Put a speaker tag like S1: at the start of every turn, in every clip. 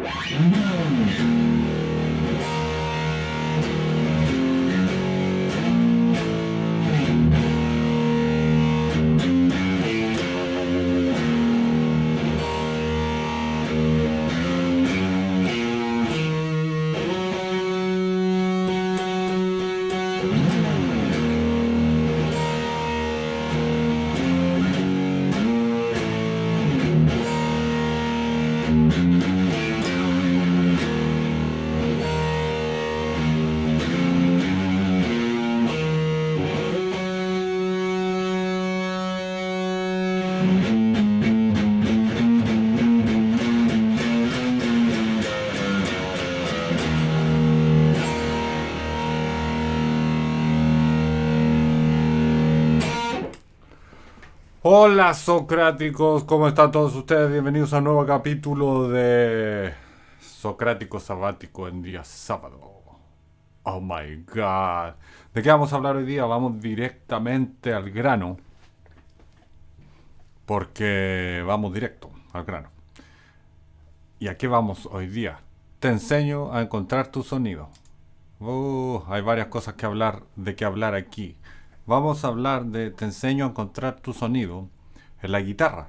S1: 今の Hola Socráticos, ¿cómo están todos ustedes? Bienvenidos a un nuevo capítulo de Socrático Sabático en día sábado. Oh my god. ¿De qué vamos a hablar hoy día? Vamos directamente al grano. Porque vamos directo al grano. ¿Y a qué vamos hoy día? Te enseño a encontrar tu sonido. Uh, hay varias cosas que hablar, de qué hablar aquí. Vamos a hablar de te enseño a encontrar tu sonido en la guitarra.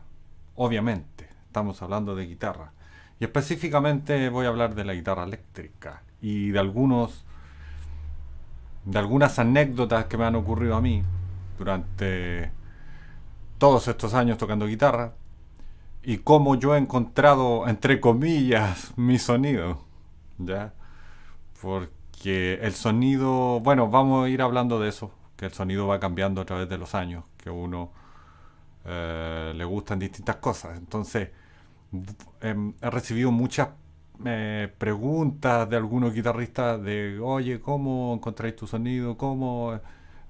S1: Obviamente, estamos hablando de guitarra. Y específicamente voy a hablar de la guitarra eléctrica y de algunos de algunas anécdotas que me han ocurrido a mí durante todos estos años tocando guitarra y cómo yo he encontrado entre comillas mi sonido, ¿ya? Porque el sonido, bueno, vamos a ir hablando de eso que el sonido va cambiando a través de los años, que uno eh, le gustan distintas cosas. Entonces, em, he recibido muchas eh, preguntas de algunos guitarristas de, oye, ¿cómo encontráis tu sonido? ¿Cómo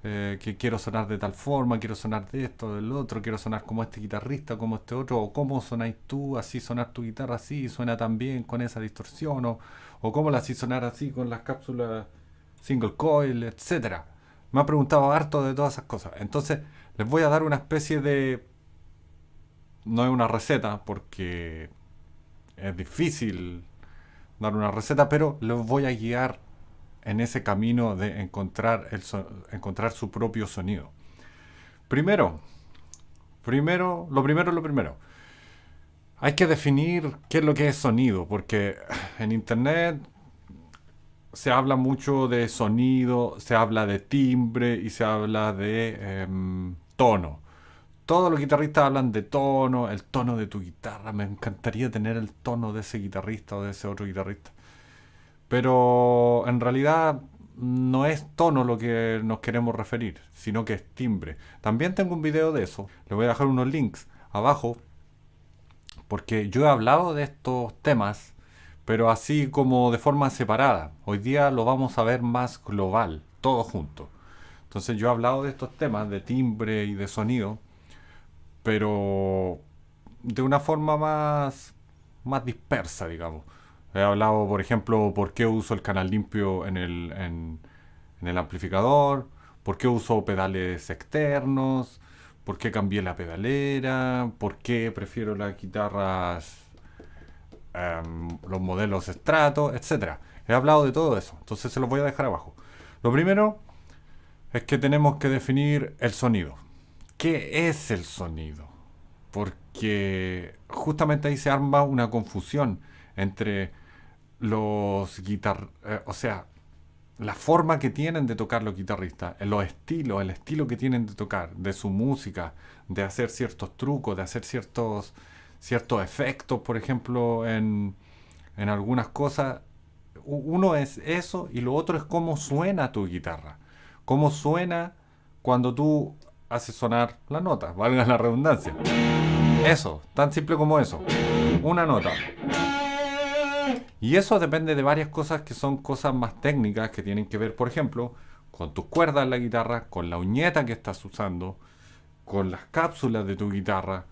S1: eh, que quiero sonar de tal forma? ¿Quiero sonar de esto, del otro? ¿Quiero sonar como este guitarrista, como este otro? ¿O cómo sonáis tú? Así sonar tu guitarra así, suena tan bien con esa distorsión. ¿O, o cómo la así sonar así con las cápsulas single coil, etcétera? Me ha preguntado harto de todas esas cosas. Entonces, les voy a dar una especie de... No es una receta, porque es difícil dar una receta, pero les voy a guiar en ese camino de encontrar, el encontrar su propio sonido. Primero, primero, lo primero es lo primero. Hay que definir qué es lo que es sonido, porque en internet se habla mucho de sonido, se habla de timbre y se habla de em, tono. Todos los guitarristas hablan de tono, el tono de tu guitarra. Me encantaría tener el tono de ese guitarrista o de ese otro guitarrista. Pero en realidad no es tono lo que nos queremos referir, sino que es timbre. También tengo un video de eso. Le voy a dejar unos links abajo porque yo he hablado de estos temas pero así como de forma separada. Hoy día lo vamos a ver más global, todo junto. Entonces yo he hablado de estos temas de timbre y de sonido, pero de una forma más, más dispersa, digamos. He hablado, por ejemplo, por qué uso el canal limpio en el, en, en el amplificador, por qué uso pedales externos, por qué cambié la pedalera, por qué prefiero las guitarras Em, los modelos estratos, etcétera. He hablado de todo eso, entonces se los voy a dejar abajo. Lo primero es que tenemos que definir el sonido. ¿Qué es el sonido? Porque justamente ahí se arma una confusión entre los guitar... Eh, o sea, la forma que tienen de tocar los guitarristas, los estilos, el estilo que tienen de tocar, de su música, de hacer ciertos trucos, de hacer ciertos ciertos efectos, por ejemplo, en, en algunas cosas. Uno es eso y lo otro es cómo suena tu guitarra. Cómo suena cuando tú haces sonar la nota, valga la redundancia. Eso, tan simple como eso. Una nota. Y eso depende de varias cosas que son cosas más técnicas que tienen que ver, por ejemplo, con tus cuerdas en la guitarra, con la uñeta que estás usando, con las cápsulas de tu guitarra,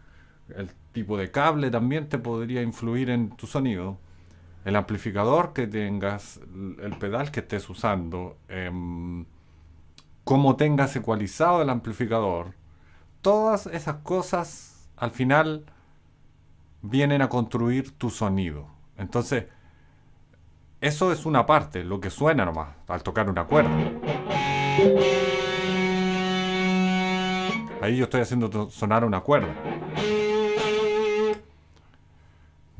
S1: el tipo de cable también te podría influir en tu sonido. El amplificador que tengas, el pedal que estés usando, eh, cómo tengas ecualizado el amplificador. Todas esas cosas al final vienen a construir tu sonido. Entonces, eso es una parte, lo que suena nomás, al tocar una cuerda. Ahí yo estoy haciendo sonar una cuerda.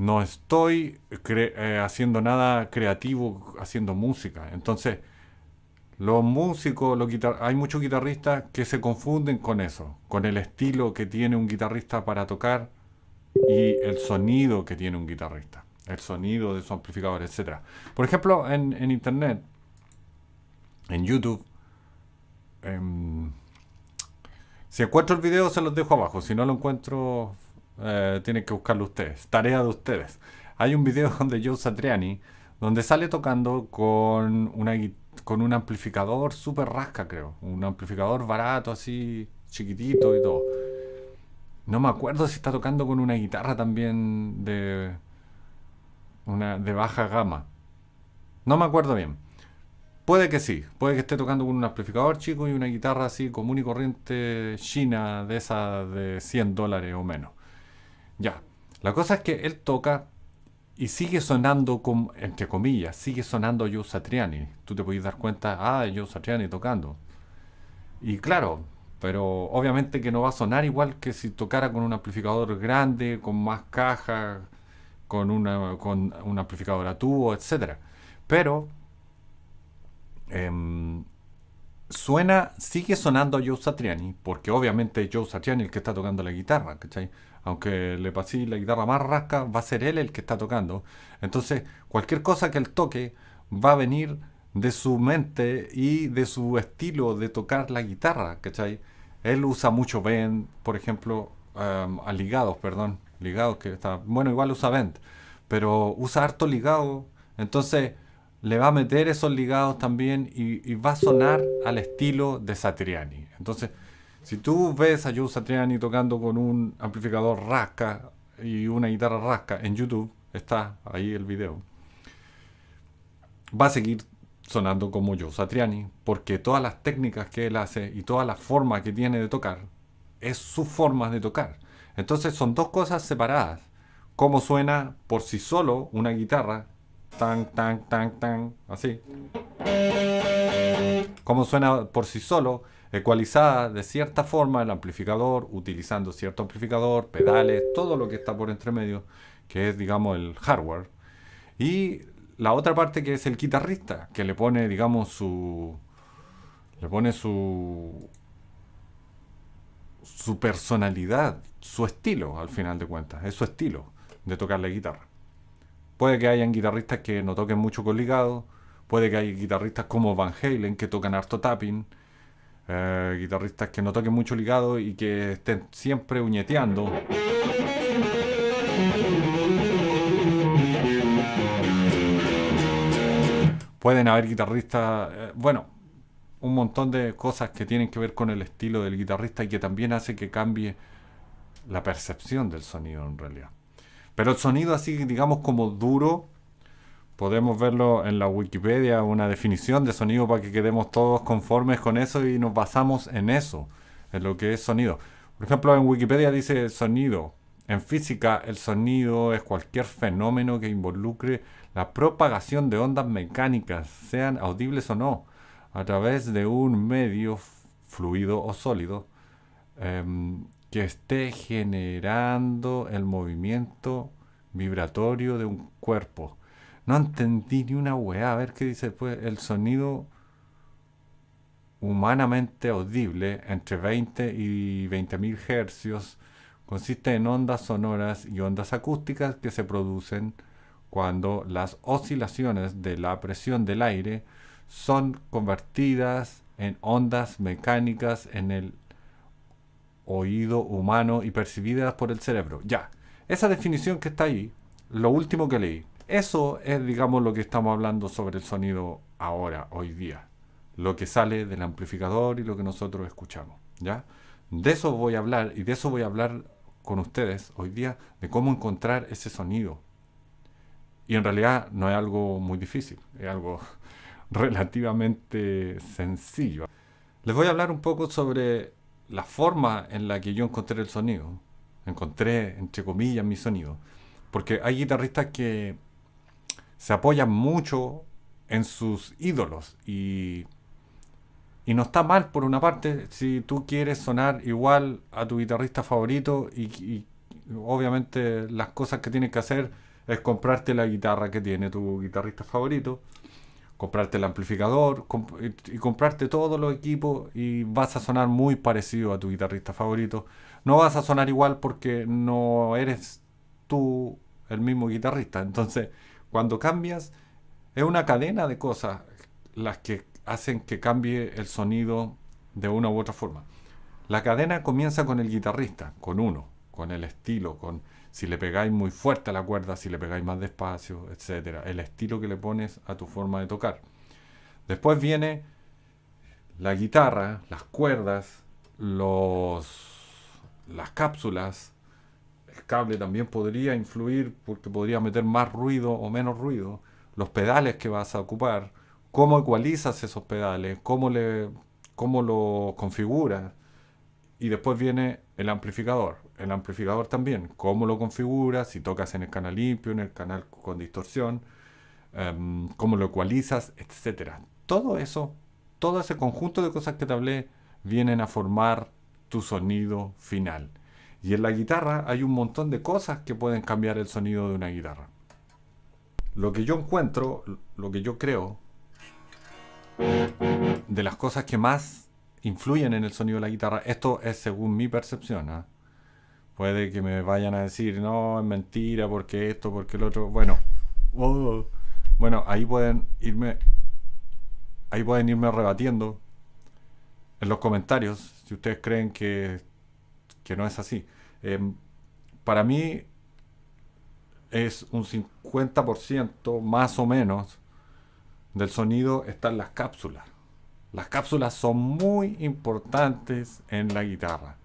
S1: No estoy eh, haciendo nada creativo, haciendo música. Entonces, los músicos, los hay muchos guitarristas que se confunden con eso, con el estilo que tiene un guitarrista para tocar y el sonido que tiene un guitarrista, el sonido de su amplificador, etc. Por ejemplo, en, internet, en YouTube, em, si encuentro el video se los dejo abajo, si no lo encuentro eh, tienen que buscarlo ustedes, tarea de ustedes. Hay un video de Joe Satriani donde sale tocando con una con un amplificador super rasca, creo. Un amplificador barato, así, chiquitito y todo. No me acuerdo si está tocando con una guitarra también de, una, de baja gama. No me acuerdo bien. Puede que sí, puede que esté tocando con un amplificador chico y una guitarra así común y corriente china de esa de 100 dólares o menos. Ya, la cosa es que él toca y sigue sonando, con, entre comillas, sigue sonando Joe Satriani. Tú te puedes dar cuenta, ah, Joe Satriani tocando. Y claro, pero obviamente que no va a sonar igual que si tocara con un amplificador grande, con más caja, con, una, con un amplificador a tubo, etc. Pero em, suena, sigue sonando Joe Satriani, porque obviamente Joe Satriani es el que está tocando la guitarra, ¿cachai? Aunque le pase la guitarra más rasca, va a ser él el que está tocando. Entonces, cualquier cosa que él toque va a venir de su mente y de su estilo de tocar la guitarra, ¿cachai? Él usa mucho bend, por ejemplo, um, ligados, perdón, ligados que está, bueno, igual usa bend, pero usa harto ligado, entonces le va a meter esos ligados también y, y va a sonar al estilo de Satriani. Entonces, si tú ves a Joe Satriani tocando con un amplificador rasca y una guitarra rasca en YouTube, está ahí el video, va a seguir sonando como Joe Satriani, porque todas las técnicas que él hace y toda la forma que tiene de tocar es su forma de tocar. Entonces son dos cosas separadas. Cómo suena por sí solo una guitarra, tan, tan, tan, tan, así. Cómo suena por sí solo ecualizada de cierta forma el amplificador, utilizando cierto amplificador, pedales, todo lo que está por entre medio, que es, digamos, el hardware. Y la otra parte que es el guitarrista, que le pone, digamos, su... le pone su... su personalidad, su estilo, al final de cuentas, es su estilo de tocar la guitarra. Puede que hayan guitarristas que no toquen mucho con ligado, puede que haya guitarristas como Van Halen que tocan harto tapping, eh, guitarristas que no toquen mucho ligado y que estén siempre uñeteando. Pueden haber guitarristas, eh, bueno, un montón de cosas que tienen que ver con el estilo del guitarrista y que también hace que cambie la percepción del sonido en realidad. Pero el sonido así, digamos, como duro, podemos verlo en la Wikipedia, una definición de sonido para que quedemos todos conformes con eso y nos basamos en eso, en lo que es sonido. Por ejemplo, en Wikipedia dice sonido. En física, el sonido es cualquier fenómeno que involucre la propagación de ondas mecánicas, sean audibles o no, a través de un medio fluido o sólido em, que esté generando el movimiento vibratorio de un cuerpo no entendí ni una weá. A ver qué dice después. El sonido humanamente audible entre 20 y 20.000 hercios consiste en ondas sonoras y ondas acústicas que se producen cuando las oscilaciones de la presión del aire son convertidas en ondas mecánicas en el oído humano y percibidas por el cerebro. Ya, esa definición que está ahí, lo último que leí, eso es, digamos, lo que estamos hablando sobre el sonido ahora, hoy día. Lo que sale del amplificador y lo que nosotros escuchamos. ¿ya? De eso voy a hablar y de eso voy a hablar con ustedes hoy día, de cómo encontrar ese sonido. Y en realidad no es algo muy difícil, es algo relativamente sencillo. Les voy a hablar un poco sobre la forma en la que yo encontré el sonido. Encontré, entre comillas, mi sonido. Porque hay guitarristas que se apoyan mucho en sus ídolos y, y no está mal por una parte si tú quieres sonar igual a tu guitarrista favorito y, obviamente las cosas que tienes que hacer es comprarte la guitarra que tiene tu guitarrista favorito, comprarte el amplificador y, comprarte todos los equipos y vas a sonar muy parecido a tu guitarrista favorito. No vas a sonar igual porque no eres tú el mismo guitarrista. Entonces, cuando cambias, es una cadena de cosas las que hacen que cambie el sonido de una u otra forma. La cadena comienza con el guitarrista, con uno, con el estilo, con si le pegáis muy fuerte a la cuerda, si le pegáis más despacio, etcétera, el estilo que le pones a tu forma de tocar. Después viene la guitarra, las cuerdas, los las cápsulas, el cable también podría influir porque podría meter más ruido o menos ruido, los pedales que vas a ocupar, cómo ecualizas esos pedales, cómo, le, cómo lo configuras. Y después viene el amplificador. El amplificador también, cómo lo configuras, si tocas en el canal limpio, en el canal con distorsión, em, cómo lo ecualizas, etc. Todo eso, todo ese conjunto de cosas que te hablé, vienen a formar tu sonido final. Y en la guitarra hay un montón de cosas que pueden cambiar el sonido de una guitarra. Lo que yo encuentro, lo que yo creo, de las cosas que más influyen en el sonido de la guitarra, esto es según mi percepción. ¿ah? Puede que me vayan a decir, no, es mentira, porque esto, porque el otro. Bueno, oh, bueno, ahí pueden irme, ahí pueden irme rebatiendo en los comentarios si ustedes creen que, que no es así. Em, para mí es un 50% más o menos del sonido están las cápsulas. Las cápsulas son muy importantes en la guitarra.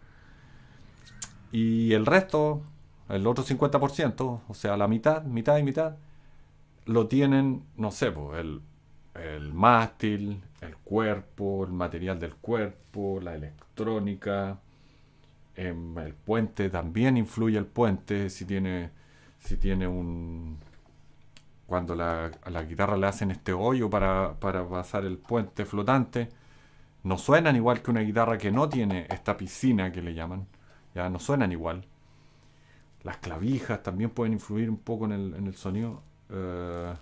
S1: Y el resto, el otro 50%, o sea, la mitad, mitad y mitad, lo tienen, no sé, el, el mástil, el cuerpo, el material del cuerpo, la electrónica, el puente también influye el puente si tiene si tiene un cuando la, a la guitarra le hacen este hoyo para, para pasar el puente flotante no suenan igual que una guitarra que no tiene esta piscina que le llaman ya no suenan igual las clavijas también pueden influir un poco en el, en el sonido eh,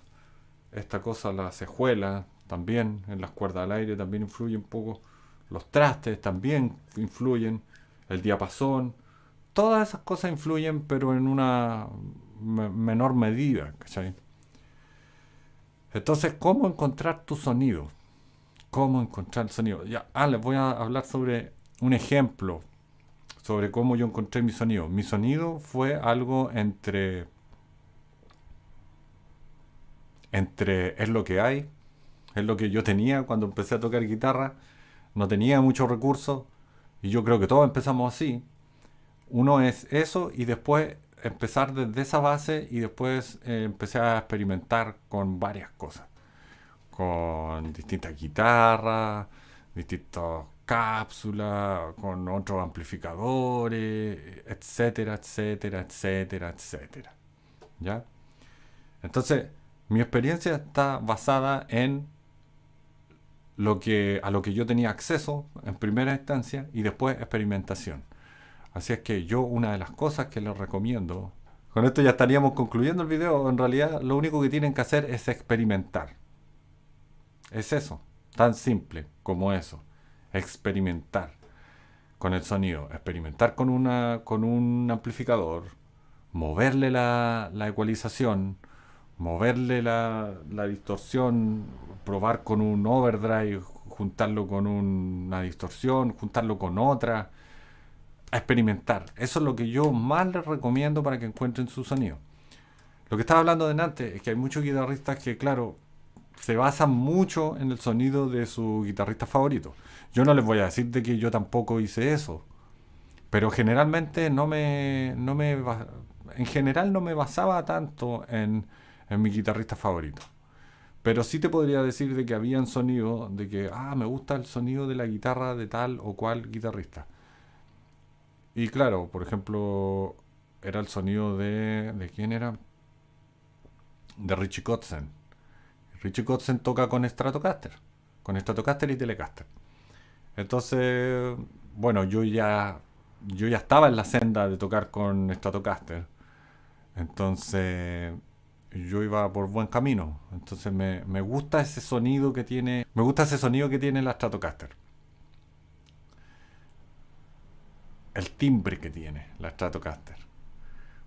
S1: esta cosa, la cejuela, también en las cuerdas al aire también influye un poco. Los trastes también influyen. El diapasón. Todas esas cosas influyen, pero en una menor medida. Entonces, ¿cómo encontrar tu sonido? ¿Cómo encontrar el sonido? Ya, ah, les voy a hablar sobre un ejemplo sobre cómo yo encontré mi sonido. Mi sonido fue algo entre entre es lo que hay, es lo que yo tenía cuando empecé a tocar guitarra, no tenía muchos recursos y yo creo que todos empezamos así. Uno es eso y después empezar desde esa base y después eh, empecé a experimentar con varias cosas, con distintas guitarras, distintas cápsulas, con otros amplificadores, etcétera, etcétera, etcétera, etcétera. ¿Ya? Entonces, mi experiencia está basada en lo que, a lo que yo tenía acceso en primera instancia y después experimentación. Así es que yo una de las cosas que les recomiendo, con esto ya estaríamos concluyendo el video, en realidad lo único que tienen que hacer es experimentar. Es eso, tan simple como eso, experimentar con el sonido, experimentar con, una, con un amplificador, moverle la, la ecualización, moverle la, distorsión, probar con un overdrive, juntarlo con una distorsión, juntarlo con otra, a experimentar. Eso es lo que yo más les recomiendo para que encuentren su sonido. Lo que estaba hablando de antes es que hay muchos guitarristas que, claro, se basan mucho en el sonido de su guitarrista favorito. Yo no les voy a decir de que yo tampoco hice eso, pero generalmente no me, no me, en general no me basaba tanto en es mi guitarrista favorito. Pero sí te podría decir de que habían sonidos de que, ah, me gusta el sonido de la guitarra de tal o cual guitarrista. Y claro, por ejemplo, era el sonido de... ¿De quién era? de Richie Kotzen. Richie Kotzen toca con Stratocaster, con Stratocaster y Telecaster. Entonces, bueno, yo ya yo ya estaba en la senda de tocar con Stratocaster. Entonces, yo iba por buen camino. Entonces me, me, gusta ese sonido que tiene. Me gusta ese sonido que tiene la Stratocaster. El timbre que tiene la Stratocaster.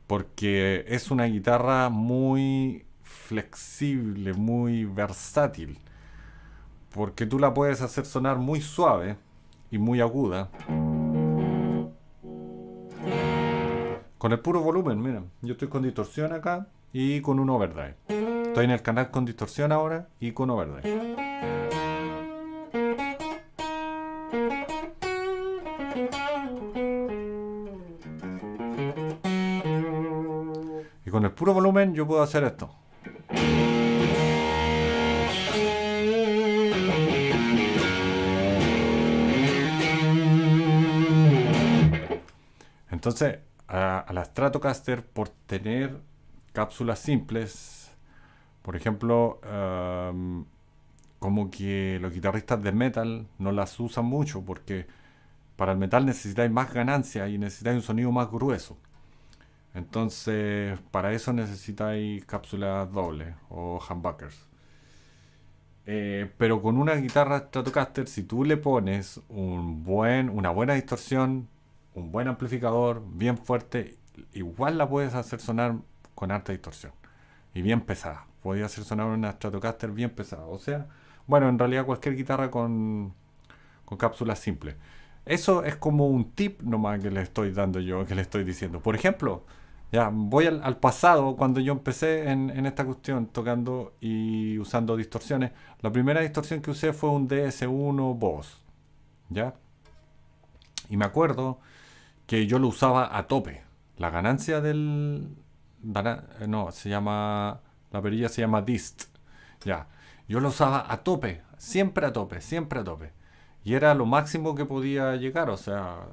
S1: Porque es una guitarra muy flexible, muy versátil. Porque tú la puedes hacer sonar muy suave y muy aguda. Con el puro volumen, mira. Yo estoy con distorsión acá y con un overdrive. Estoy en el canal con distorsión ahora y con overdrive. Y con el puro volumen yo puedo hacer esto. Entonces, a, la Stratocaster por tener cápsulas simples, por ejemplo, em, como que los guitarristas de metal no las usan mucho porque para el metal necesitáis más ganancia y necesitáis un sonido más grueso. Entonces, para eso necesitáis cápsulas dobles o humbuckers. Eh, pero con una guitarra Stratocaster, si tú le pones un buen, una buena distorsión, un buen amplificador, bien fuerte, igual la puedes hacer sonar con alta distorsión y bien pesada. Podría hacer sonar una Stratocaster bien pesada. O sea, bueno, en realidad cualquier guitarra con, con cápsulas simples. Eso es como un tip nomás que le estoy dando yo, que le estoy diciendo. Por ejemplo, ya voy al, pasado, cuando yo empecé en, en, esta cuestión, tocando y usando distorsiones. La primera distorsión que usé fue un DS1 Boss. ¿Ya? Y me acuerdo que yo lo usaba a tope. La ganancia del... No, se llama... La perilla se llama dist. Ya. Yo lo usaba a tope, siempre a tope, siempre a tope. Y era lo máximo que podía llegar, o sea,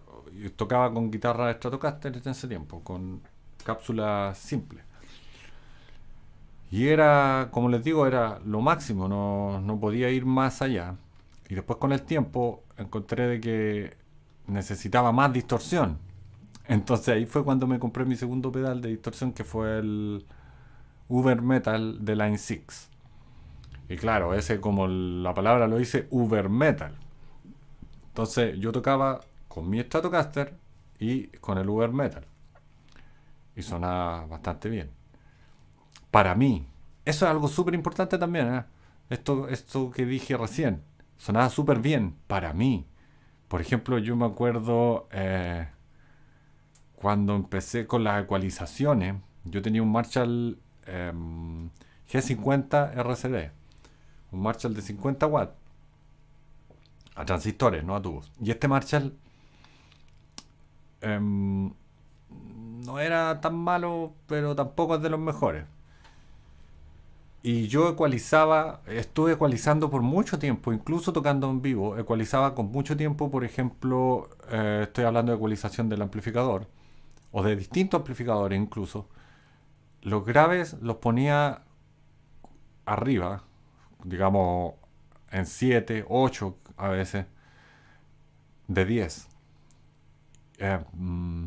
S1: tocaba con guitarra Stratocaster en ese tiempo, con cápsula simple. Y era, como les digo, era lo máximo, no, no podía ir más allá. Y después con el tiempo encontré de que necesitaba más distorsión. Entonces ahí fue cuando me compré mi segundo pedal de distorsión que fue el Uber Metal de Line 6. Y claro, ese como la palabra lo dice, Uber Metal. Entonces yo tocaba con mi Stratocaster y con el Uber Metal. Y sonaba bastante bien. Para mí. Eso es algo súper importante también. ¿eh? Esto, esto que dije recién. Sonaba súper bien. Para mí. Por ejemplo, yo me acuerdo eh, cuando empecé con las ecualizaciones, yo tenía un Marshall em, G50 RCD, un Marshall de 50 watts, a transistores, no a tubos. Y este Marshall em, no era tan malo, pero tampoco es de los mejores. Y yo ecualizaba, estuve ecualizando por mucho tiempo, incluso tocando en vivo, ecualizaba con mucho tiempo, por ejemplo, eh, estoy hablando de ecualización del amplificador, o de distintos amplificadores incluso. Los graves los ponía arriba, digamos en 7, 8 a veces, de 10. Eh, mm,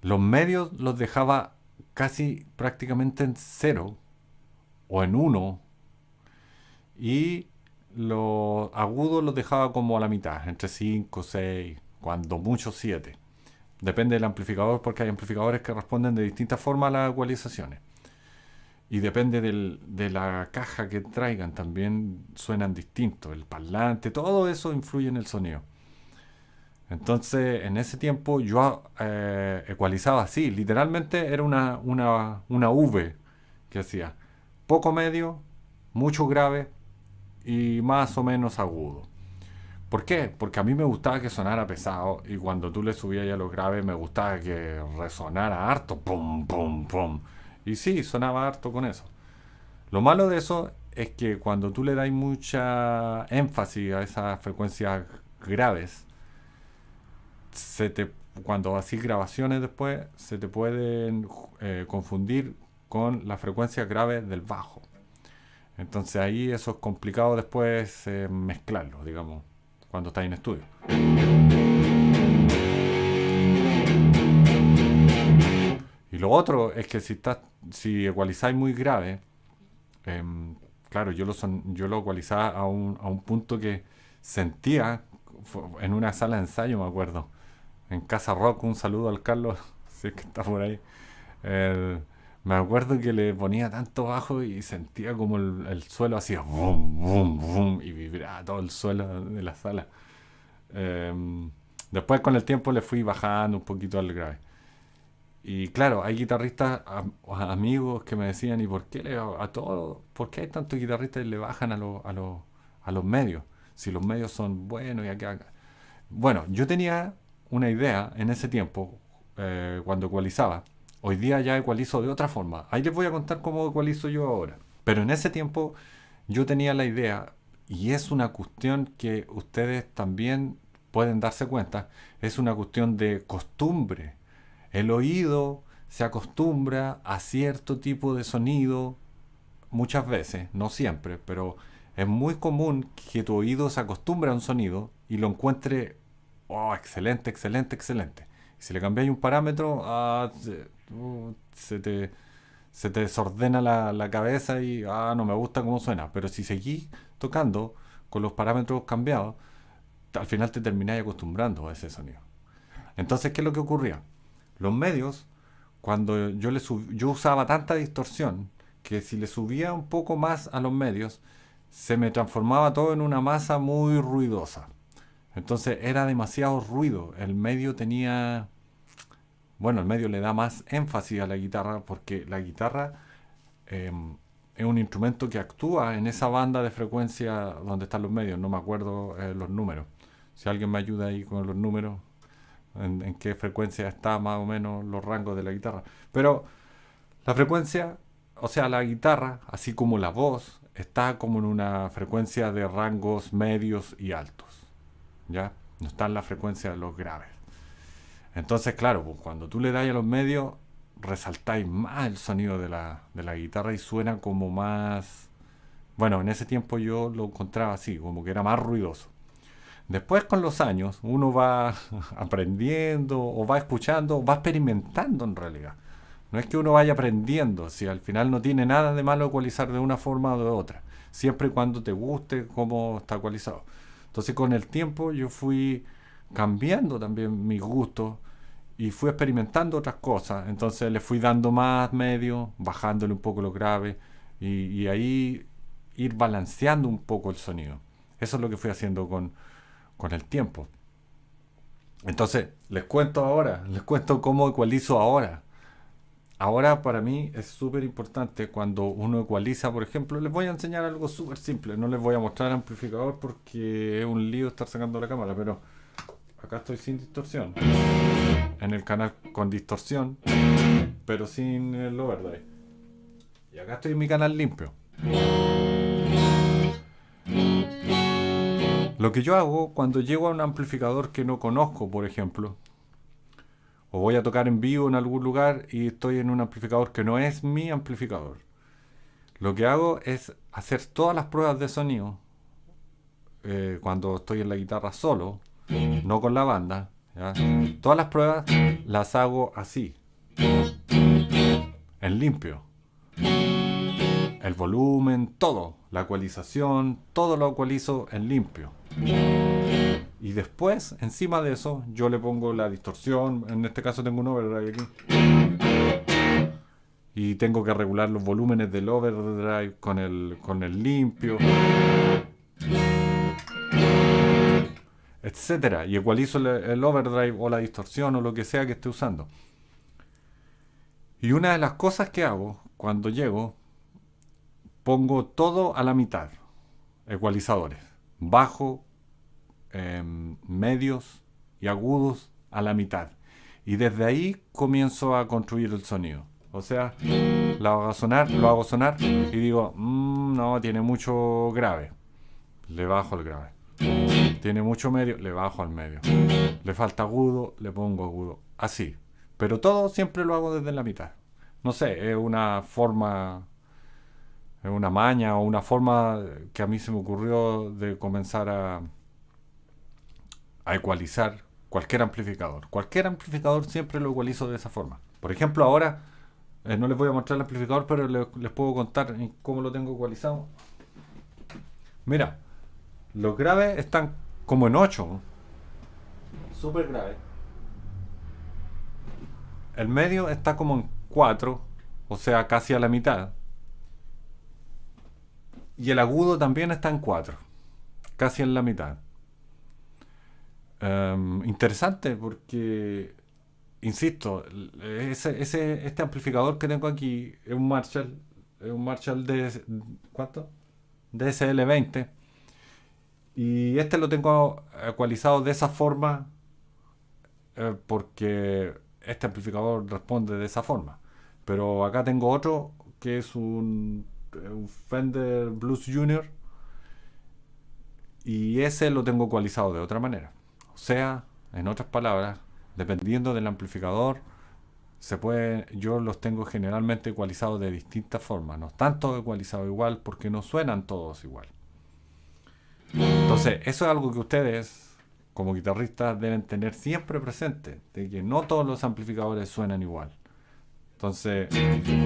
S1: los medios los dejaba casi prácticamente en 0 o en 1 y los agudos los dejaba como a la mitad, entre 5, 6, cuando mucho 7. Depende del amplificador porque hay amplificadores que responden de distintas formas a las ecualizaciones. Y depende de la caja que traigan, también suenan distintos. El parlante, todo eso influye en el sonido. Entonces, en ese tiempo yo eh, ecualizaba así, literalmente era una, una, una V que hacía poco medio, mucho grave y más o menos agudo. ¿Por qué? Porque a mí me gustaba que sonara pesado y cuando tú le subías ya los graves me gustaba que resonara harto, pum, pum, pum. Y sí, sonaba harto con eso. Lo malo de eso es que cuando tú le das mucha énfasis a esas frecuencias graves, cuando haces grabaciones después, se te pueden eh, confundir con la frecuencia grave del bajo. Entonces ahí eso es complicado después eh, mezclarlo, digamos, cuando estáis en estudio. Y lo otro es que si, estás, si ecualizáis muy grave, em, claro, yo lo, son, yo lo ecualizaba a un, a un punto que sentía en una sala de ensayo, me acuerdo, en Casa Rock, un saludo al Carlos, si es que está por ahí. Me acuerdo que le ponía tanto bajo y sentía como el, suelo hacía boom, boom, boom, y vibraba todo el suelo de la sala. Em, después con el tiempo le fui bajando un poquito al grave. Y claro, hay guitarristas, amigos que me decían, ¿y por qué le, a todos, por qué hay tantos guitarristas y le bajan a, a, a los medios? Si los medios son buenos y acá. Bueno, yo tenía una idea en ese tiempo, eh, cuando ecualizaba. Hoy día ya ecualizo de otra forma. Ahí les voy a contar cómo ecualizo yo ahora. Pero en ese tiempo yo tenía la idea, y es una cuestión que ustedes también pueden darse cuenta, es una cuestión de costumbre el oído se acostumbra a cierto tipo de sonido muchas veces, no siempre, pero es muy común que tu oído se acostumbre a un sonido y lo encuentre oh, excelente, excelente, excelente. Si le cambiáis un parámetro, ah, uh, se, te, desordena la, cabeza y ah, no me gusta cómo suena. Pero si seguís tocando con los parámetros cambiados, al final te termináis acostumbrando a ese sonido. Entonces, ¿qué es lo que ocurría? Los medios, cuando yo, le yo usaba tanta distorsión que si le subía un poco más a los medios, se me transformaba todo en una masa muy ruidosa. Entonces era demasiado ruido. El medio tenía... Bueno, el medio le da más énfasis a la guitarra porque la guitarra em, es un instrumento que actúa en esa banda de frecuencia donde están los medios. No me acuerdo eh, los números. Si alguien me ayuda ahí con los números, en, qué frecuencia está más o menos los rangos de la guitarra. Pero la frecuencia, o sea, la guitarra, así como la voz, está como en una frecuencia de rangos medios y altos. ¿Ya? No está en la frecuencia de los graves. Entonces, claro, cuando tú le das a los medios, resaltáis más el sonido de la, de la guitarra y suena como más... Bueno, en ese tiempo yo lo encontraba así, como que era más ruidoso. Después con los años uno va aprendiendo o va escuchando va experimentando en realidad. No es que uno vaya aprendiendo, si al final no tiene nada de malo ecualizar de una forma o de otra, siempre y cuando te guste cómo está ecualizado. Entonces con el tiempo yo fui cambiando también mis gustos y fui experimentando otras cosas. Entonces le fui dando más medio, bajándole un poco lo grave y, y ahí ir balanceando un poco el sonido. Eso es lo que fui haciendo con, con el tiempo. Entonces, les cuento ahora, les cuento cómo ecualizo ahora. Ahora para mí es súper importante cuando uno ecualiza, por ejemplo, les voy a enseñar algo súper simple. No les voy a mostrar el amplificador porque es un lío estar sacando la cámara, pero acá estoy sin distorsión. En el canal con distorsión, pero sin el overdrive. Y acá estoy en mi canal limpio. Lo que yo hago cuando llego a un amplificador que no conozco, por ejemplo, o voy a tocar en vivo en algún lugar y estoy en un amplificador que no es mi amplificador, lo que hago es hacer todas las pruebas de sonido eh, cuando estoy en la guitarra solo, no con la banda. Todas las pruebas las hago así, en limpio. El volumen, todo, la ecualización, todo lo ecualizo en limpio. Y después, encima de eso, yo le pongo la distorsión. En este caso tengo un overdrive aquí. Y tengo que regular los volúmenes del overdrive con el, con el limpio. Etcétera. Y ecualizo el overdrive o la distorsión o lo que sea que esté usando. Y una de las cosas que hago cuando llego, pongo todo a la mitad. Ecualizadores bajo, em, medios y agudos a la mitad. Y desde ahí comienzo a construir el sonido. O sea, lo hago sonar, lo hago sonar y digo, mm, no, tiene mucho grave. Le bajo el grave. Tiene mucho medio, le bajo al medio. Le falta agudo, le pongo agudo. Así. Pero todo siempre lo hago desde la mitad. no sé, es una forma, es una maña o una forma que a mí se me ocurrió de comenzar a, a ecualizar cualquier amplificador. Cualquier amplificador siempre lo ecualizo de esa forma. Por ejemplo, ahora eh, no les voy a mostrar el amplificador, pero les, puedo contar cómo lo tengo ecualizado. Mira, los graves están como en 8. Súper grave. El medio está como en 4, o sea, casi a la mitad. Y el agudo también está en 4, casi en la mitad. Em, interesante porque, insisto, ese, este amplificador que tengo aquí es un Marshall, es un Marshall de, ¿cuánto? DSL20. Y este lo tengo ecualizado de esa forma eh, porque este amplificador responde de esa forma. Pero acá tengo otro que es un, un Fender Blues Junior y ese lo tengo ecualizado de otra manera. O sea, en otras palabras, dependiendo del amplificador, se yo los tengo generalmente ecualizados de distintas formas. No están todos igual porque no suenan todos igual. Entonces, eso es algo que ustedes como guitarristas deben tener siempre presente, de que no todos los amplificadores suenan igual. Entonces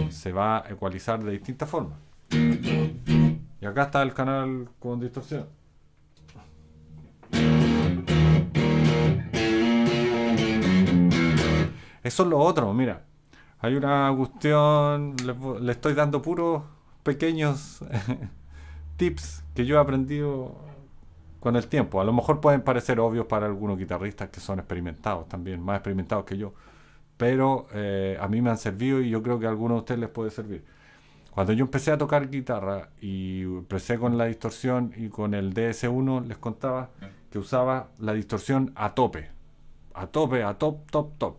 S1: se va a ecualizar de distintas formas. Y acá está el canal con distorsión. Eso es lo otro, mira. Hay una cuestión, le, le estoy dando puros pequeños tips que yo he aprendido con el tiempo. A lo mejor pueden parecer obvios para algunos guitarristas que son experimentados también, más experimentados que yo. Pero eh, a mí me han servido y yo creo que a algunos de ustedes les puede servir. Cuando yo empecé a tocar guitarra y empecé con la distorsión y con el DS1, les contaba que usaba la distorsión a tope. A tope, a top, top, top.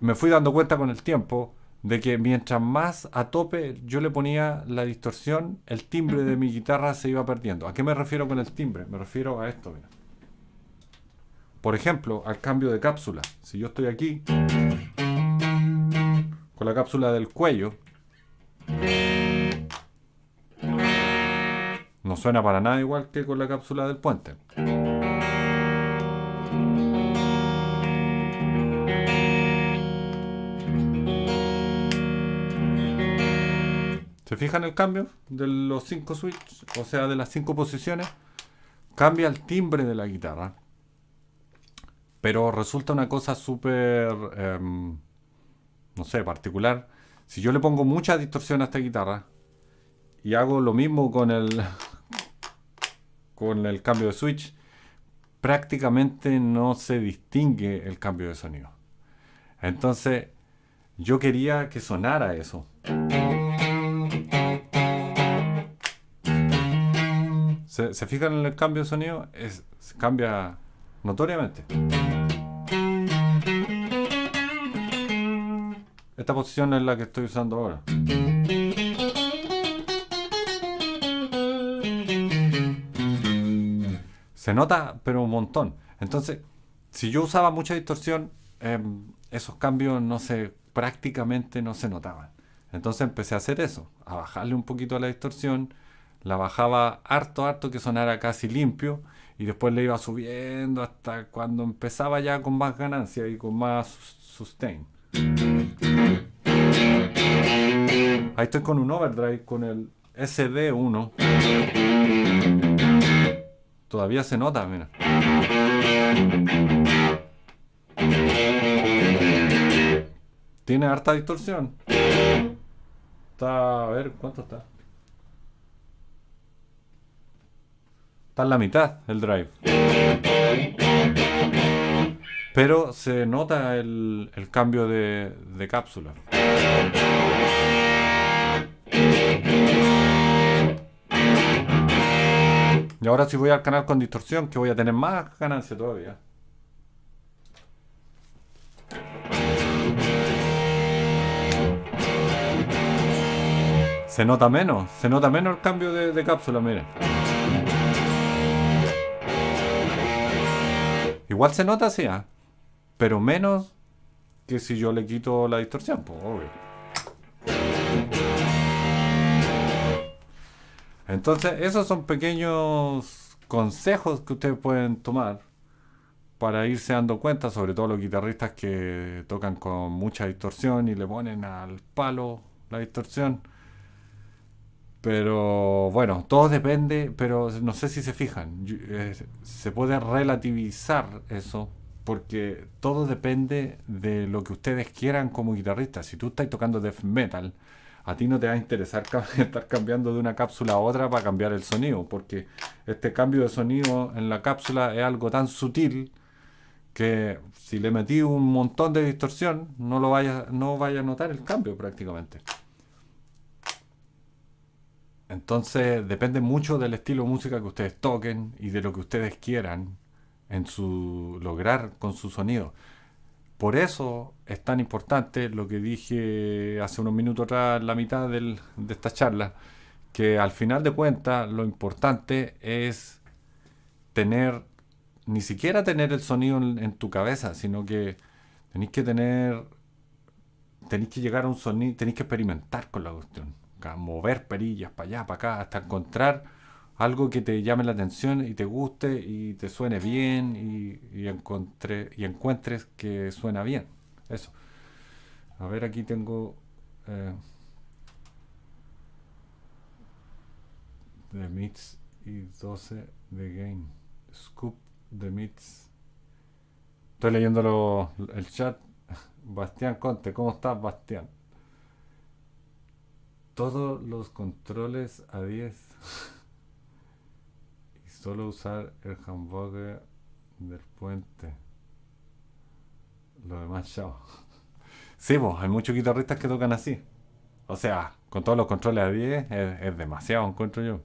S1: Me fui dando cuenta con el tiempo de que mientras más a tope yo le ponía la distorsión, el timbre de mi guitarra se iba perdiendo. ¿A qué me refiero con el timbre? Me refiero a esto. Por ejemplo, al cambio de cápsula. Si yo estoy aquí con la cápsula del cuello, no suena para nada igual que con la cápsula del puente. ¿Se fijan el cambio de los cinco switches? O sea, de las cinco posiciones. Cambia el timbre de la guitarra. Pero resulta una cosa súper, em, no sé, particular. Si yo le pongo mucha distorsión a esta guitarra y hago lo mismo con el, con el cambio de switch, prácticamente no se distingue el cambio de sonido. Entonces, yo quería que sonara eso. ¿Se, fijan en el cambio de sonido? Es, cambia notoriamente. Esta posición es la que estoy usando ahora. Se nota, pero un montón. Entonces, si yo usaba mucha distorsión, em, esos cambios no se, prácticamente no se notaban. Entonces empecé a hacer eso, a bajarle un poquito a la distorsión la bajaba harto, harto que sonara casi limpio y después le iba subiendo hasta cuando empezaba ya con más ganancia y con más sustain. Ahí estoy con un overdrive con el SD1. Todavía se nota, mira. Tiene harta distorsión. Está, a ver, ¿cuánto está? Está en la mitad el drive. Pero se nota el, cambio de, de cápsula. Y ahora si voy al canal con distorsión, que voy a tener más ganancia todavía. Se nota menos, se nota menos el cambio de, de cápsula, miren. Igual se nota, sí, ¿ah? pero menos que si yo le quito la distorsión, pues obvio. Entonces, esos son pequeños consejos que ustedes pueden tomar para irse dando cuenta, sobre todo los guitarristas que tocan con mucha distorsión y le ponen al palo la distorsión. Pero bueno, todo depende, pero no sé si se fijan, eh, se puede relativizar eso porque todo depende de lo que ustedes quieran como guitarristas. Si tú estás tocando death metal, a ti no te va a interesar estar cambiando de una cápsula a otra para cambiar el sonido, porque este cambio de sonido en la cápsula es algo tan sutil que si le metí un montón de distorsión, no lo vaya, no vaya a notar el cambio prácticamente. Entonces depende mucho del estilo de música que ustedes toquen y de lo que ustedes quieran en su lograr con su sonido. Por eso es tan importante lo que dije hace unos minutos atrás, en la mitad de esta charla, que al final de cuentas lo importante es tener, ni siquiera tener el sonido en, tu cabeza, sino que tenéis que tener, tenéis que llegar a un sonido, tenéis que experimentar con la cuestión, mover perillas para allá, para acá, hasta encontrar algo que te llame la atención y te guste y te suene bien y, y, encuentres que suena bien. Eso. A ver, aquí tengo... Eh, The Mits y 12 de Game. Scoop The Mits. Estoy leyendo el chat. Bastián Conte, ¿cómo estás, Bastián? Todos los controles a 10. Solo usar el hamburger del puente. Lo demás, chao. Sí, pues, hay muchos guitarristas que tocan así. O sea, con todos los controles a 10 es, demasiado, encuentro yo.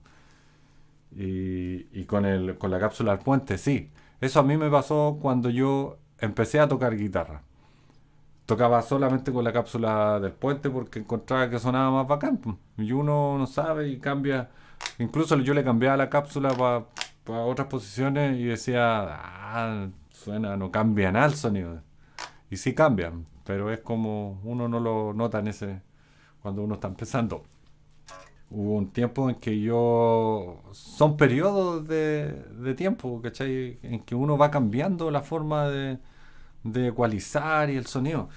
S1: Y, y, con, el, con la cápsula del puente, sí. Eso a mí me pasó cuando yo empecé a tocar guitarra. Tocaba solamente con la cápsula del puente porque encontraba que sonaba más bacán. Y uno no sabe y cambia. Incluso yo le cambiaba la cápsula para a otras posiciones y decía, ah, suena, no cambia nada el sonido. Y sí cambian, pero es como uno no lo nota en ese, cuando uno está empezando. Hubo un tiempo en que yo, son periodos de, de tiempo, ¿cachai? En que uno va cambiando la forma de, de ecualizar y el sonido.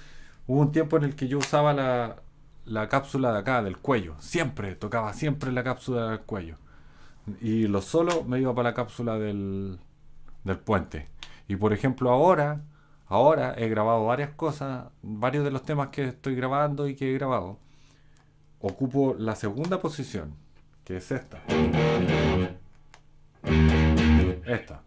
S1: Hubo un tiempo en el que yo usaba la, la cápsula de acá, del cuello. Siempre, tocaba siempre la cápsula del cuello. Y lo solo me iba para la cápsula del, del puente. Y por ejemplo ahora, ahora he grabado varias cosas, varios de los temas que estoy grabando y que he grabado. Ocupo la segunda posición, que es esta. Esta.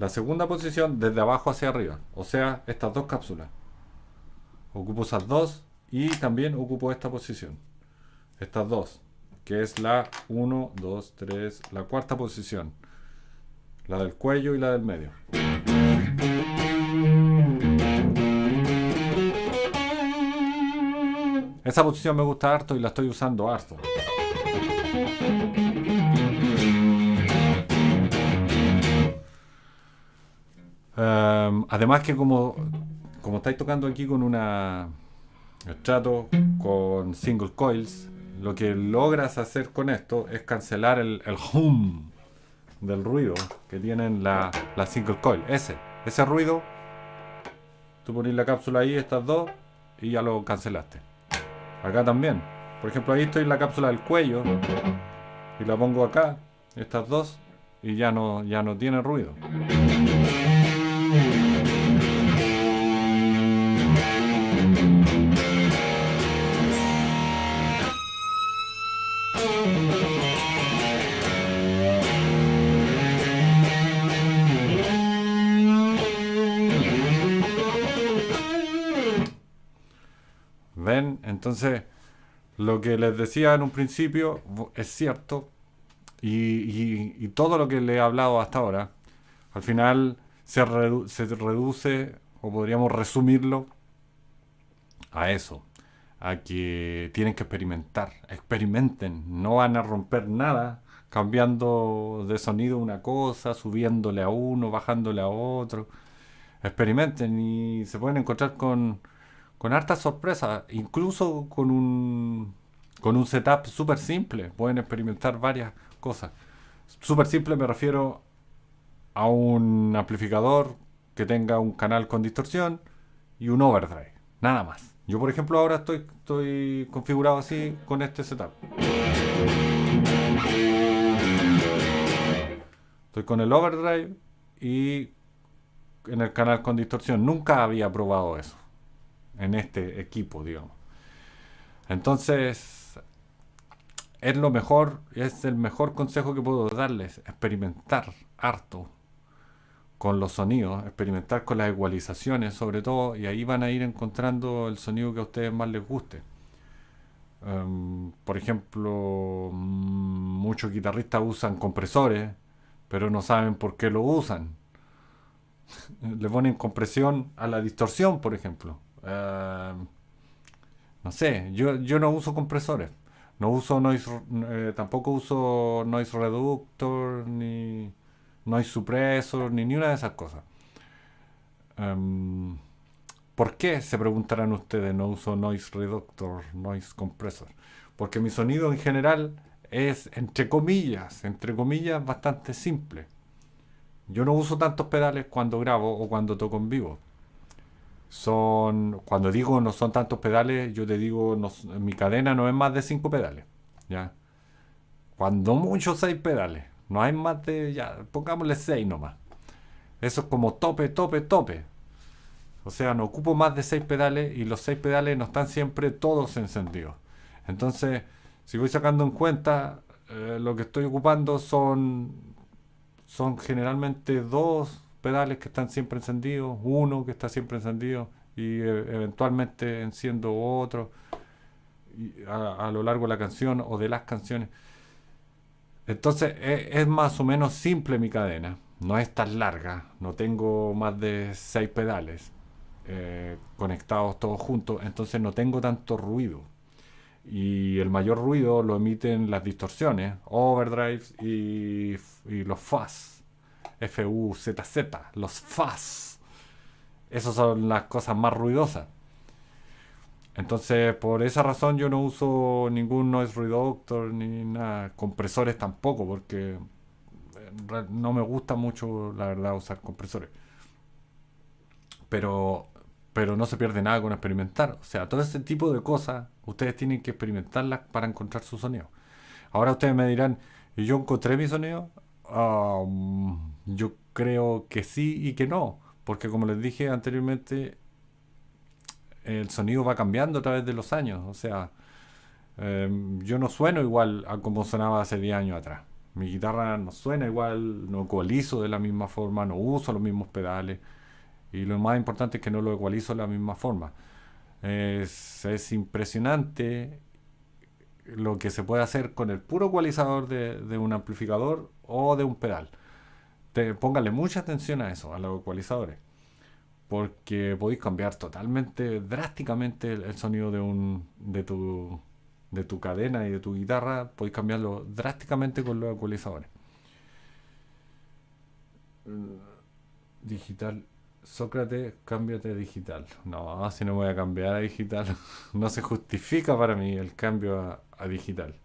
S1: La segunda posición desde abajo hacia arriba. O sea, estas dos cápsulas. Ocupo esas dos y también ocupo esta posición. Estas dos. Que es la 1, 2, 3, la cuarta posición. La del cuello y la del medio. Esa posición me gusta harto y la estoy usando harto. Em, además que como, como estáis tocando aquí con una el trato con single coils, lo que logras hacer con esto es cancelar el, hum del ruido que tienen la, la single coil. Ese, ese ruido, tú pones la cápsula ahí, estas dos, y ya lo cancelaste. Acá también. Por ejemplo, ahí estoy en la cápsula del cuello y la pongo acá, estas dos, y ya no, ya no tiene ruido. Entonces, lo que les decía en un principio es cierto y, todo lo que le he hablado hasta ahora, al final se, reduce, o podríamos resumirlo, a eso, a que tienen que experimentar, experimenten, no van a romper nada cambiando de sonido una cosa, subiéndole a uno, bajándole a otro. Experimenten y se pueden encontrar con, con hartas sorpresas, incluso con un, con un setup súper simple. Pueden experimentar varias cosas. Súper simple me refiero a un amplificador que tenga un canal con distorsión y un overdrive. Nada más. Yo, por ejemplo, ahora estoy, configurado así con este setup. Estoy con el overdrive y en el canal con distorsión. Nunca había probado eso en este equipo, digamos. Entonces, es lo mejor, es el mejor consejo que puedo darles, experimentar harto con los sonidos, experimentar con las igualizaciones sobre todo, y ahí van a ir encontrando el sonido que a ustedes más les guste. Em, por ejemplo, mm, muchos guitarristas usan compresores, pero no saben por qué lo usan. Le ponen compresión a la distorsión, por ejemplo. Em, no sé, yo, yo no uso compresores. No uso noise, eh, tampoco uso noise reductor, ni no hay supresor, ni, ni una de esas cosas. Em, ¿Por qué? Se preguntarán ustedes, no uso noise reductor, noise compressor. Porque mi sonido en general es, entre comillas, entre comillas, bastante simple. Yo no uso tantos pedales cuando grabo o cuando toco en vivo. Son, cuando digo no son tantos pedales, yo te digo, mi cadena no es más de 5 pedales. ¿ya? Cuando mucho 6 pedales. No hay más de, ya, pongámosle 6 nomás. Eso es como tope, tope, tope. O sea, no ocupo más de 6 pedales y los 6 pedales no están siempre todos encendidos. Entonces, si voy sacando en cuenta, eh, lo que estoy ocupando son, son generalmente dos pedales que están siempre encendidos, uno que está siempre encendido y eh, eventualmente enciendo otro a, a lo largo de la canción o de las canciones. Entonces e, es, más o menos simple mi cadena. No es tan larga. No tengo más de seis pedales eh, conectados todos juntos. Entonces no tengo tanto ruido. Y el mayor ruido lo emiten las distorsiones, overdrives y, y los fuzz. F-U-Z-Z. Los fuzz. Esas son las cosas más ruidosas. Entonces, por esa razón yo no uso ningún noise reductor ni nada, compresores tampoco, porque no me gusta mucho, la verdad, usar compresores. Pero, pero no se pierde nada con experimentar. O sea, todo ese tipo de cosas, ustedes tienen que experimentarlas para encontrar su sonido. Ahora ustedes me dirán, ¿y yo encontré mi sonido? yo creo que sí y que no, porque como les dije anteriormente, el sonido va cambiando a través de los años. O sea, em, yo no sueno igual a como sonaba hace 10 años atrás. Mi guitarra no suena igual, no ecualizo de la misma forma, no uso los mismos pedales. Y lo más importante es que no lo ecualizo de la misma forma. Es, es impresionante lo que se puede hacer con el puro ecualizador de, un amplificador o de un pedal. Póngale mucha atención a eso, a los ecualizadores porque podéis cambiar totalmente, drásticamente el, sonido de, un, de, tu, de tu cadena y de tu guitarra, podéis cambiarlo drásticamente con los ecualizadores. Digital. Sócrates, cámbiate a digital. No, si no voy a cambiar a digital, no se justifica para mí el cambio a, digital.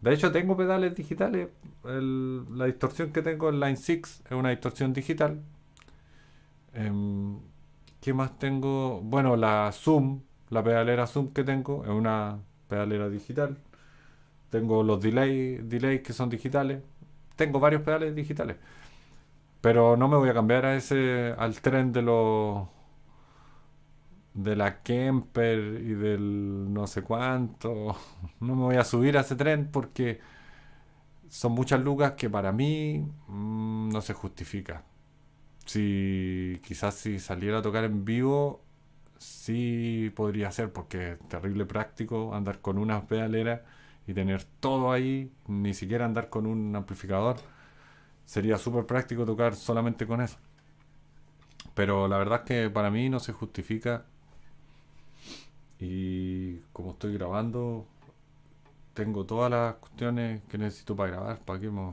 S1: De hecho, tengo pedales digitales. la distorsión que tengo en Line 6 es una distorsión digital. Em, ¿Qué más tengo? Bueno, la Zoom, la pedalera Zoom que tengo, es una pedalera digital. Tengo los delay, delays que son digitales. Tengo varios pedales digitales. Pero no me voy a cambiar a ese, al tren de los de la Kemper y del no sé cuánto. No me voy a subir a ese tren porque son muchas lucas que para mí mm, no se justifica si quizás si saliera a tocar en vivo, sí podría ser, porque es terrible práctico andar con una pedalera y tener todo ahí, ni siquiera andar con un amplificador. Sería súper práctico tocar solamente con eso. Pero la verdad es que para mí no se justifica. Y como estoy grabando, tengo todas las cuestiones que necesito para grabar. ¿Para qué me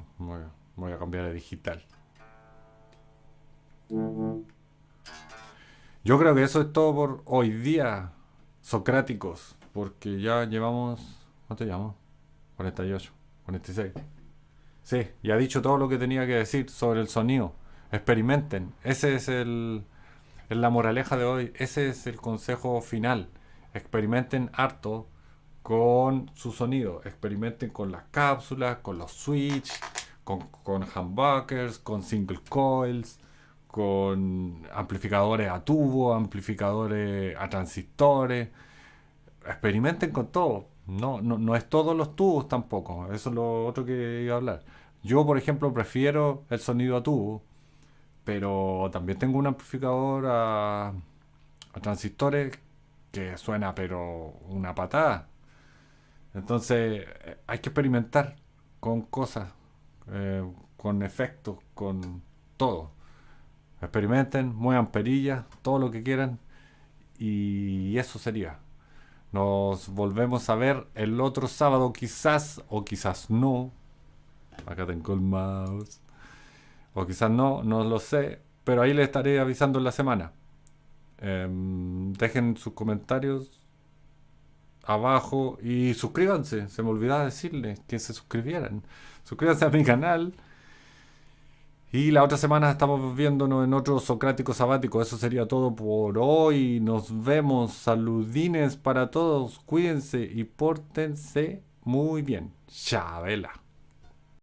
S1: voy a cambiar de digital? Yo creo que eso es todo por hoy día, socráticos, porque ya llevamos, ¿cuánto llevamos? 48, 46. Sí, ya ha dicho todo lo que tenía que decir sobre el sonido. Experimenten. Ese es el, la moraleja de hoy. Ese es el consejo final. Experimenten harto con su sonido. Experimenten con las cápsulas, con los switch, con, con humbuckers, con single coils, con amplificadores a tubo, amplificadores a transistores. Experimenten con todo. No, no, no es todos los tubos tampoco. Eso es lo otro que iba a hablar. Yo, por ejemplo, prefiero el sonido a tubo, pero también tengo un amplificador a, transistores que suena pero una patada. Entonces hay que experimentar con cosas, eh, con efectos, con todo. Experimenten, muevan perillas, todo lo que quieran. Y eso sería. Nos volvemos a ver el otro sábado quizás o quizás no. Acá tengo el mouse. O quizás no, no lo sé. Pero ahí les estaré avisando en la semana. Em, dejen sus comentarios abajo y suscríbanse. Se me olvidaba decirles que se suscribieran. Suscríbanse a mi canal. Y la otra semana estamos viéndonos en otro Socrático Sabático. Eso sería todo por hoy. Nos vemos. Saludines para todos. Cuídense y pórtense muy bien. Chabela.